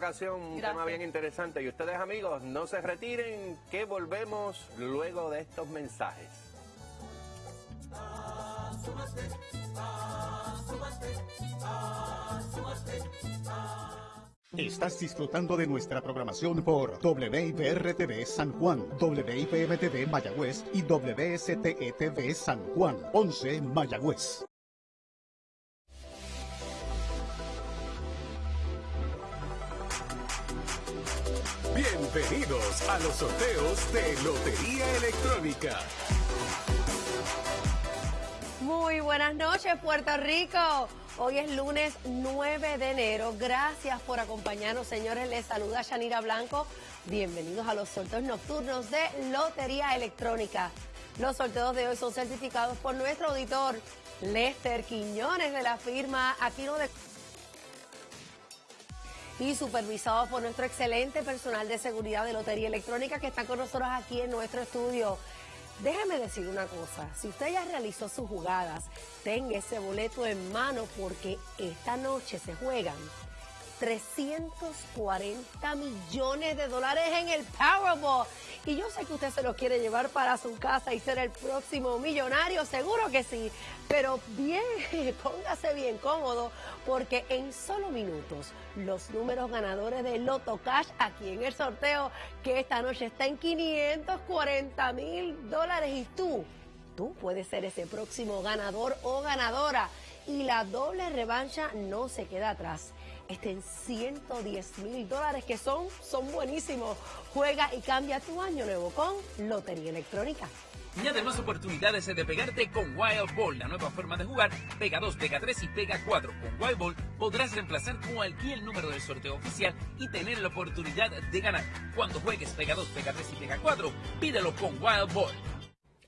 ocasión un tema bien interesante y ustedes amigos no se retiren que volvemos luego de estos mensajes. Estás disfrutando de nuestra programación por WIPR-TV San Juan, WIPM-TV Mayagüez y WSTE-TV San Juan, 11 Mayagüez. Bienvenidos a los sorteos de Lotería Electrónica. Muy buenas noches, Puerto Rico. Hoy es lunes 9 de enero. Gracias por acompañarnos, señores. Les saluda Shanira Blanco. Bienvenidos a los sorteos nocturnos de Lotería Electrónica. Los sorteos de hoy son certificados por nuestro auditor Lester Quiñones de la firma Aquino de y supervisado por nuestro excelente personal de seguridad de Lotería Electrónica que está con nosotros aquí en nuestro estudio. Déjeme decir una cosa, si usted ya realizó sus jugadas, tenga ese boleto en mano porque esta noche se juegan 340 millones de dólares en el Powerball. Y yo sé que usted se lo quiere llevar para su casa y ser el próximo millonario, seguro que sí. Pero bien, póngase bien cómodo porque en solo minutos los números ganadores de Loto Cash aquí en el sorteo que esta noche está en 540 mil dólares y tú, tú puedes ser ese próximo ganador o ganadora. Y la doble revancha no se queda atrás estén 110 mil dólares que son, son buenísimos. Juega y cambia tu año nuevo con Lotería Electrónica. Y además oportunidades de pegarte con Wild Ball, la nueva forma de jugar. Pega 2, pega 3 y pega 4. Con Wild Ball podrás reemplazar cualquier número del sorteo oficial y tener la oportunidad de ganar. Cuando juegues pega 2, pega 3 y pega 4, pídelo con Wild Ball.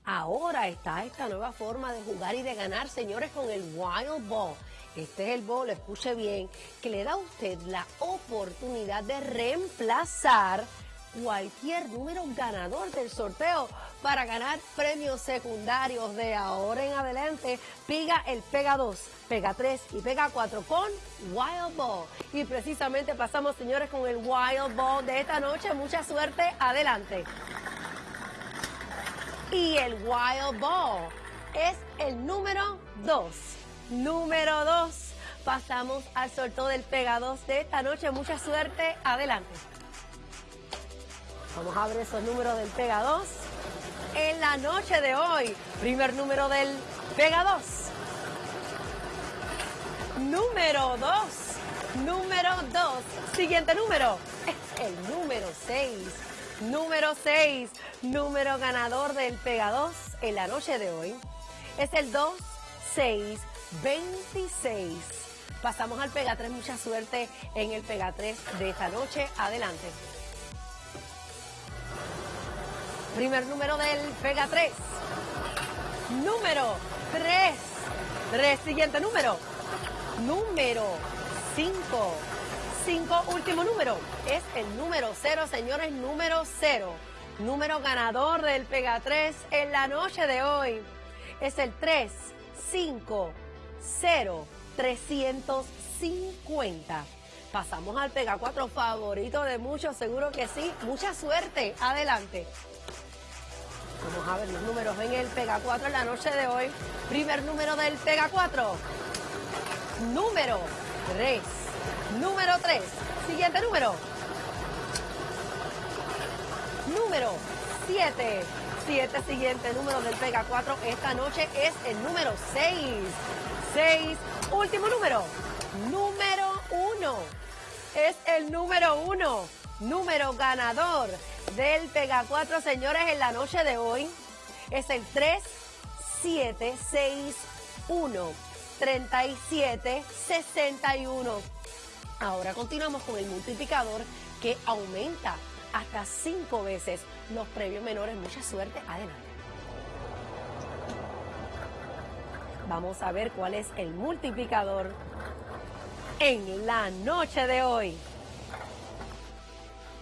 Ahora está esta nueva forma de jugar y de ganar, señores, con el Wild Ball. Este es el bol, escuche bien, que le da a usted la oportunidad de reemplazar cualquier número ganador del sorteo para ganar premios secundarios de ahora en adelante. Piga el Pega 2, Pega 3 y Pega 4 con Wild Ball. Y precisamente pasamos, señores, con el Wild Ball de esta noche. Mucha suerte, adelante. Y el Wild Ball es el número 2. Número 2. Pasamos al sorteo del Pega 2 de esta noche. Mucha suerte. Adelante. Vamos a ver esos números del Pega 2. En la noche de hoy, primer número del Pega 2. Número 2. Número 2. Siguiente número es el número 6. Número 6. Número ganador del Pega 2 en la noche de hoy es el 2, 6, 26. Pasamos al Pega 3, mucha suerte en el Pega 3 de esta noche. Adelante. Primer número del Pega 3. Número 3. 3, siguiente número. Número 5. 5, último número. Es el número 0, señores, número 0. Número ganador del Pega 3 en la noche de hoy es el 3, 5, 0, 350. Pasamos al Pega 4 favorito de muchos, seguro que sí. Mucha suerte. Adelante. Vamos a ver los números en el Pega 4 en la noche de hoy. Primer número del Pega 4. Número 3. Número 3. Siguiente número. Número 7. Siete siguiente número del Pega 4 esta noche es el número 6. 6, último número. Número 1. Es el número 1. Número ganador del Pega 4, señores, en la noche de hoy. Es el 3, 7, 6, 1, 37, 61. Ahora continuamos con el multiplicador que aumenta hasta cinco veces los premios menores. Mucha suerte. Adelante. Vamos a ver cuál es el multiplicador en la noche de hoy.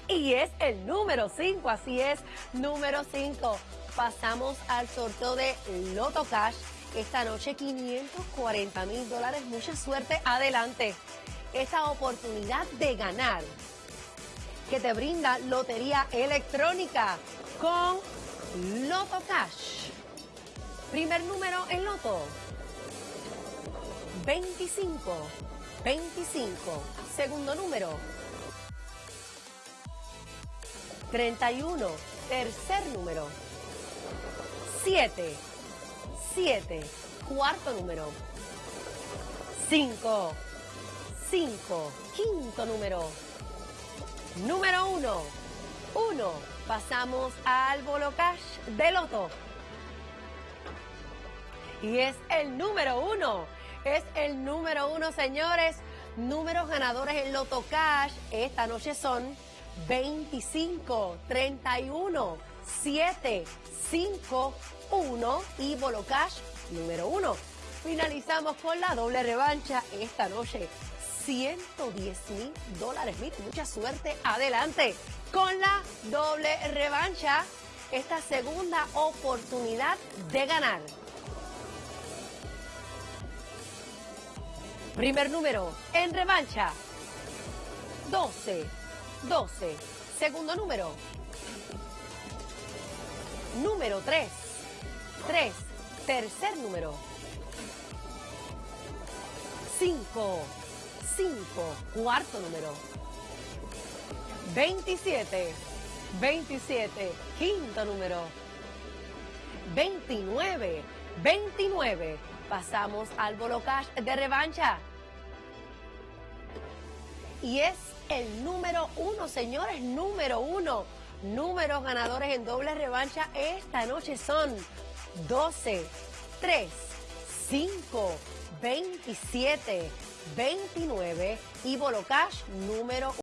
Y es el número 5, así es, número 5. Pasamos al sorteo de Loto Cash. Esta noche 540 mil dólares. Mucha suerte. Adelante. Esta oportunidad de ganar que te brinda Lotería Electrónica con Loto Cash. Primer número en Loto. 25. 25. Segundo número. 31. Tercer número. 7. 7. Cuarto número. 5. 5. Quinto número. Número 1. 1. Pasamos al bolo cash de loto. Y es el número 1. Es el número 1, señores. Números ganadores en Loto Cash esta noche son 25, 31, 7, 5, 1 y Bolo Cash número 1. Finalizamos con la doble revancha esta noche. 110 mil dólares. Mucha suerte. Adelante con la doble revancha. Esta segunda oportunidad de ganar. Primer número en revancha. 12. 12. Segundo número. Número 3. 3. Tercer número. 5. 5. Cuarto número. 27. 27. Quinto número. 29. 29. Pasamos al bolo cash de revancha. Y es el número uno, señores, número uno. Números ganadores en doble revancha esta noche son 12, 3, 5, 27, 29 y Bolo Cash número